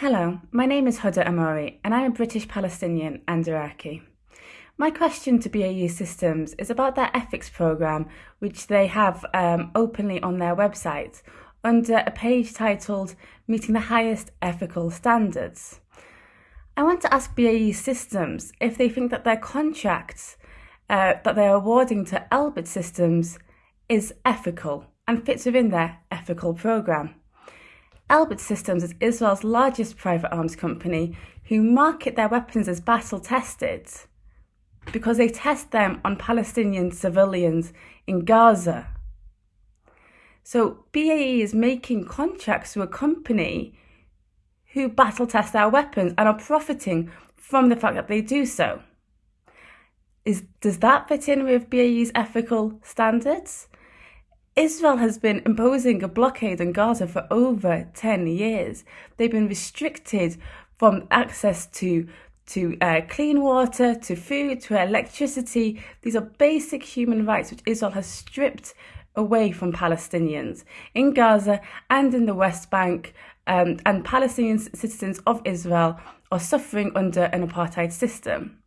Hello, my name is Huda Ammori and I'm a British Palestinian and Iraqi. My question to BAE Systems is about their ethics programme, which they have um, openly on their website under a page titled Meeting the Highest Ethical Standards. I want to ask BAE Systems if they think that their contracts uh, that they're awarding to Elbit Systems is ethical and fits within their ethical programme. Elbit Systems is Israel's largest private arms company who market their weapons as battle tested because they test them on Palestinian civilians in Gaza. So BAE is making contracts to a company who battle test our weapons and are profiting from the fact that they do so. Is, does that fit in with BAE's ethical standards? Israel has been imposing a blockade on Gaza for over 10 years. They've been restricted from access to to uh, clean water, to food, to electricity. These are basic human rights which Israel has stripped away from Palestinians in Gaza and in the West Bank. Um, and Palestinian citizens of Israel are suffering under an apartheid system.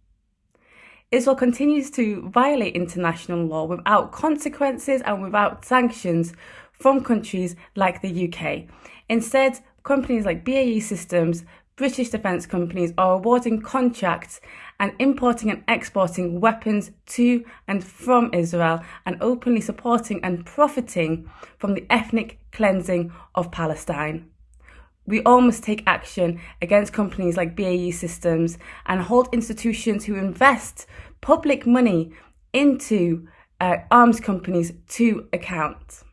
Israel continues to violate international law without consequences and without sanctions from countries like the UK. Instead, companies like BAE Systems, British defence companies are awarding contracts and importing and exporting weapons to and from Israel and openly supporting and profiting from the ethnic cleansing of Palestine. We all must take action against companies like BAE Systems and hold institutions who invest public money into uh, arms companies to account.